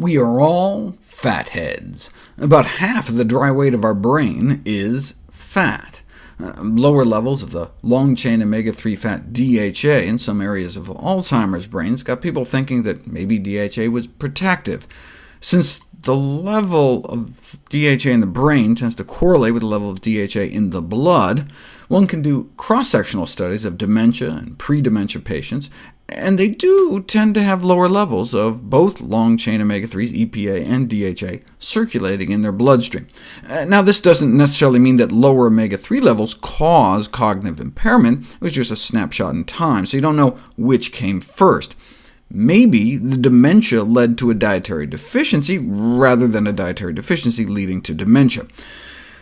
We are all fatheads. About half of the dry weight of our brain is fat. Uh, lower levels of the long-chain omega-3 fat DHA in some areas of Alzheimer's brains got people thinking that maybe DHA was protective. Since the level of DHA in the brain tends to correlate with the level of DHA in the blood, one can do cross-sectional studies of dementia and pre-dementia patients, and they do tend to have lower levels of both long-chain omega-3s, EPA and DHA, circulating in their bloodstream. Uh, now, this doesn't necessarily mean that lower omega-3 levels cause cognitive impairment. It was just a snapshot in time, so you don't know which came first. Maybe the dementia led to a dietary deficiency, rather than a dietary deficiency leading to dementia.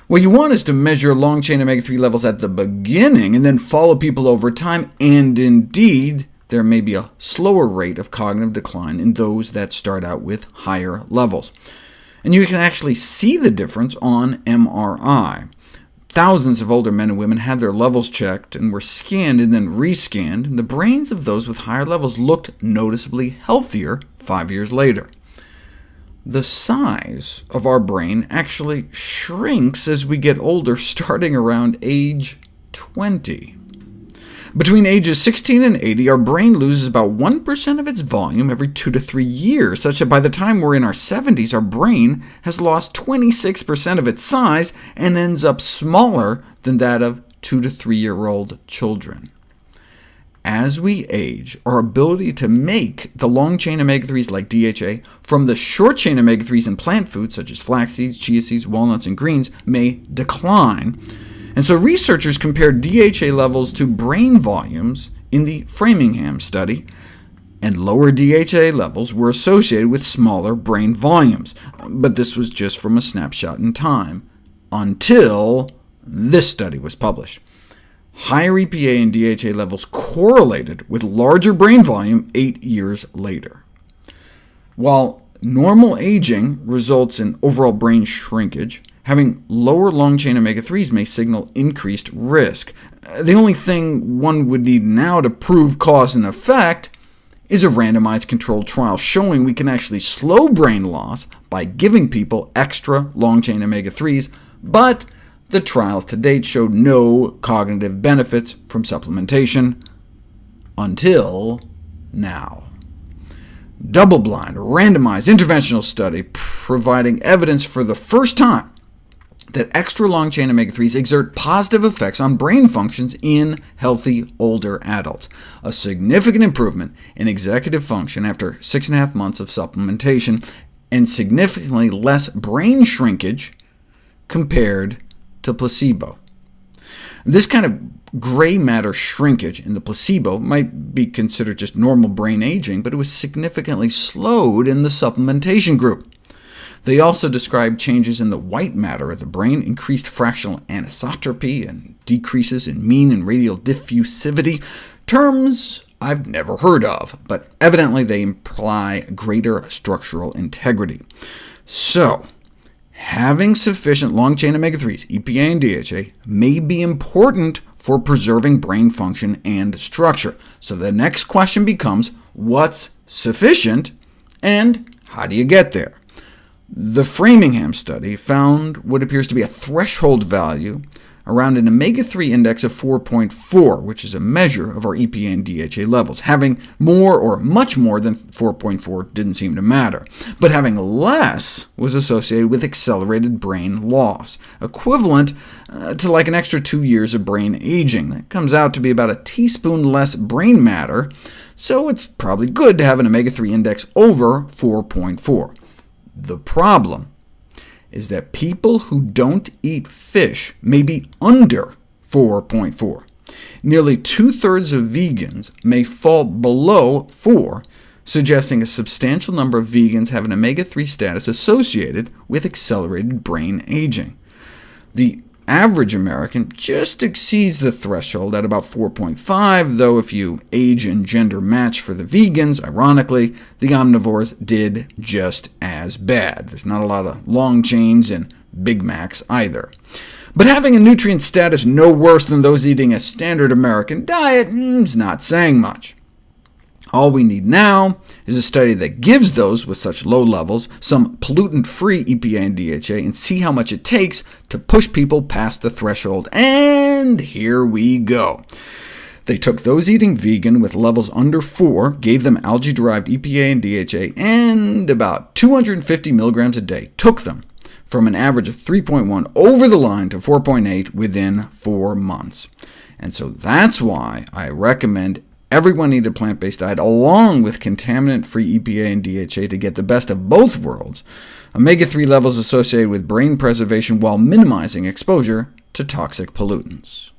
What you want is to measure long-chain omega-3 levels at the beginning, and then follow people over time, and indeed, there may be a slower rate of cognitive decline in those that start out with higher levels. And you can actually see the difference on MRI. Thousands of older men and women had their levels checked and were scanned and then rescanned, and the brains of those with higher levels looked noticeably healthier five years later. The size of our brain actually shrinks as we get older, starting around age 20. Between ages 16 and 80, our brain loses about 1% of its volume every 2 to 3 years, such that by the time we're in our 70s, our brain has lost 26% of its size and ends up smaller than that of 2 to 3-year-old children. As we age, our ability to make the long-chain omega-3s like DHA from the short-chain omega-3s in plant foods, such as flax seeds, chia seeds, walnuts, and greens, may decline, and so researchers compared DHA levels to brain volumes in the Framingham study, and lower DHA levels were associated with smaller brain volumes. But this was just from a snapshot in time, until this study was published. Higher EPA and DHA levels correlated with larger brain volume eight years later. While normal aging results in overall brain shrinkage, Having lower long-chain omega-3s may signal increased risk. Uh, the only thing one would need now to prove cause and effect is a randomized controlled trial showing we can actually slow brain loss by giving people extra long-chain omega-3s, but the trials to date showed no cognitive benefits from supplementation until now. Double-blind, randomized interventional study providing evidence for the first time that extra long-chain omega-3s exert positive effects on brain functions in healthy older adults, a significant improvement in executive function after six and a half months of supplementation, and significantly less brain shrinkage compared to placebo. This kind of gray matter shrinkage in the placebo might be considered just normal brain aging, but it was significantly slowed in the supplementation group. They also describe changes in the white matter of the brain, increased fractional anisotropy, and decreases in mean and radial diffusivity, terms I've never heard of, but evidently they imply greater structural integrity. So, having sufficient long-chain omega-3s, EPA and DHA, may be important for preserving brain function and structure. So the next question becomes, what's sufficient, and how do you get there? The Framingham study found what appears to be a threshold value around an omega-3 index of 4.4, which is a measure of our EPA and DHA levels. Having more or much more than 4.4 didn't seem to matter, but having less was associated with accelerated brain loss, equivalent uh, to like an extra two years of brain aging. That comes out to be about a teaspoon less brain matter, so it's probably good to have an omega-3 index over 4.4. The problem is that people who don't eat fish may be under 4.4. Nearly two-thirds of vegans may fall below 4, suggesting a substantial number of vegans have an omega-3 status associated with accelerated brain aging. The average American just exceeds the threshold at about 4.5, though if you age and gender match for the vegans, ironically, the omnivores did just as bad. There's not a lot of long chains and Big Macs either. But having a nutrient status no worse than those eating a standard American diet mm, is not saying much. All we need now is a study that gives those with such low levels some pollutant-free EPA and DHA, and see how much it takes to push people past the threshold. And here we go. They took those eating vegan with levels under 4, gave them algae-derived EPA and DHA, and about 250 milligrams a day, took them from an average of 3.1 over the line to 4.8 within four months. And so that's why I recommend everyone eat a plant-based diet along with contaminant-free EPA and DHA to get the best of both worlds, omega-3 levels associated with brain preservation while minimizing exposure to toxic pollutants.